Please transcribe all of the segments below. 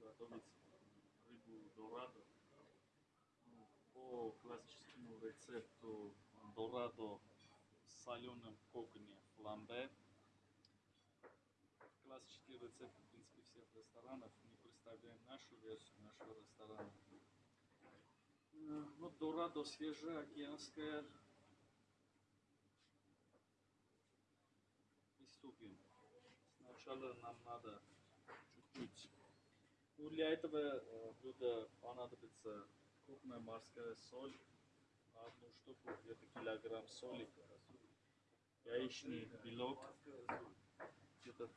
Готовить рыбу дорадо. Ну, По классическому рецепту дорадо в соленом коконе фламбе. Классический рецепт, в принципе, всех ресторанов. Мы представляем нашу версию нашего ресторана. Вот дорадо свежая, океанская. Приступим. Сначала нам надо чуть-чуть. Ну, для этого э, блюда понадобится крупная морская соль. Одну штуку где-то килограмм соли. Яичный белок. Где-то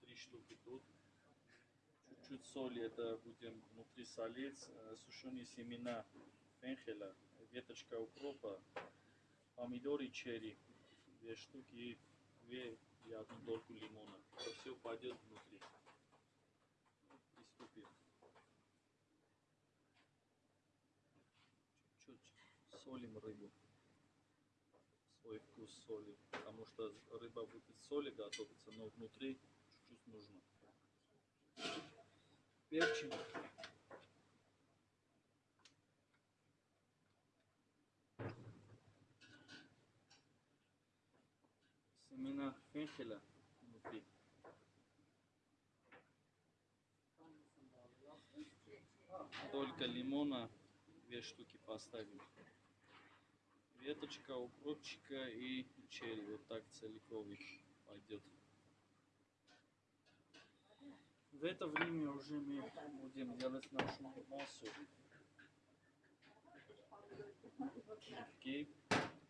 три штуки тут. Чуть-чуть соли, это будем внутри солить. Э, Сушеные семена фенхеля, веточка укропа, помидоры черри, две штуки и две и одну дольку лимона. Это все пойдет внутри. Приступим. Чуть-чуть солим рыбу. Свой вкус соли. Потому что рыба будет из соли готовиться, но внутри чуть-чуть нужно. Перчим. Семена фенхеля внутри. Только лимона, две штуки поставим. Веточка, укропчика и черри. Вот так целиковый пойдет. В это время уже мы будем делать нашу массу. Окей.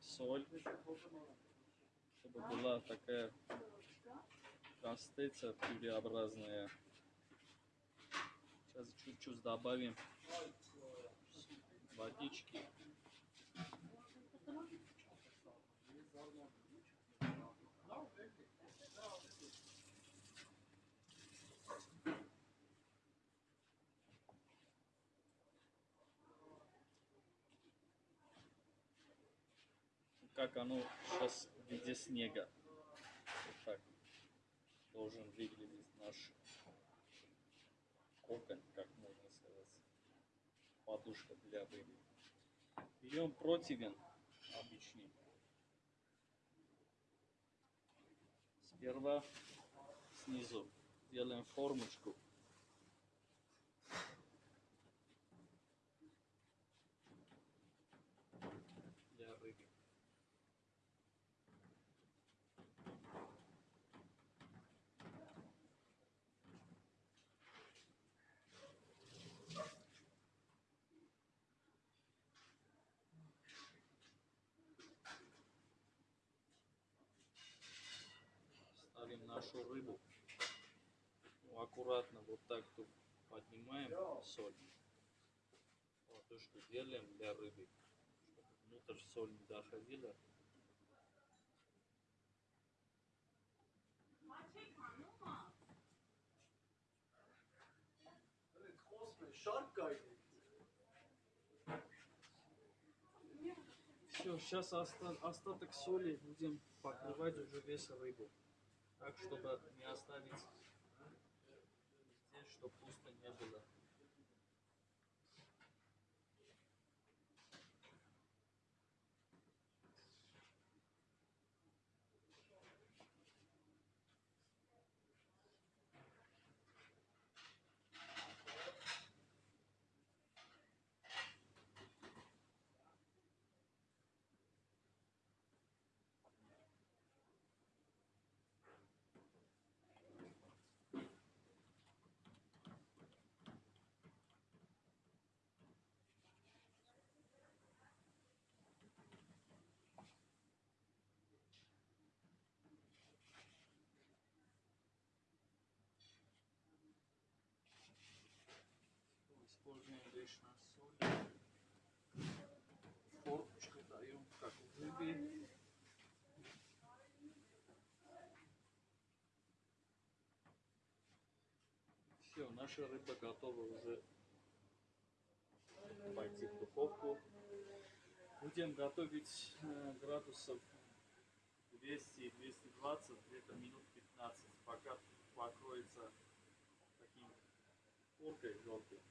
Соль. Чтобы была такая костица пюреобразная. Сейчас чуть-чуть добавим водички. Как оно сейчас в виде снега. Вот так должен выглядеть наш кокон, как можно сказать. Подушка для рыбы. Берем противень Сперва снизу делаем формочку. Для рыбы. ставим нашу рыбу. Ну, аккуратно вот так тут поднимаем соль. Ладошку делаем для рыбы, чтобы внутрь соль не доходила. Все, сейчас остаток соли будем покрывать уже весь рыбу. Так, чтобы не оставить здесь, чтобы пусто не было. Лишнюю соль. Формочку даем, как в рыбе. Все, наша рыба готова уже пойти в духовку. Будем готовить э, градусов 200-220, где-то минут 15, пока покроется таким Окей, желтый.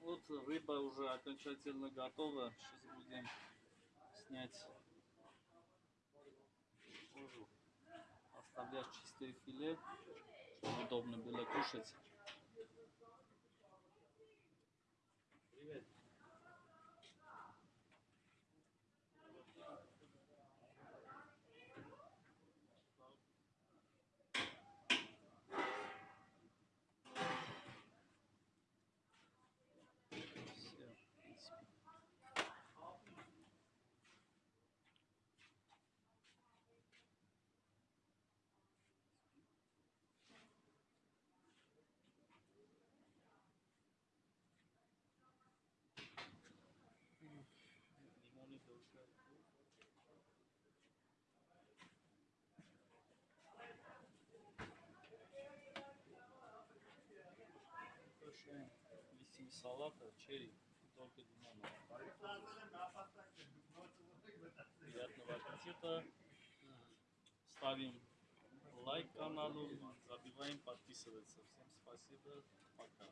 Вот рыба уже окончательно готова. Сейчас будем снять кожу. Оставлять чистое филе, чтобы удобно было кушать. Листья салата, черри, только лимона. Приятного аппетита. Ставим лайк каналу, забиваем подписываться. Всем спасибо. Пока.